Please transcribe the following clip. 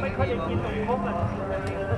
俾佢哋見到我啊！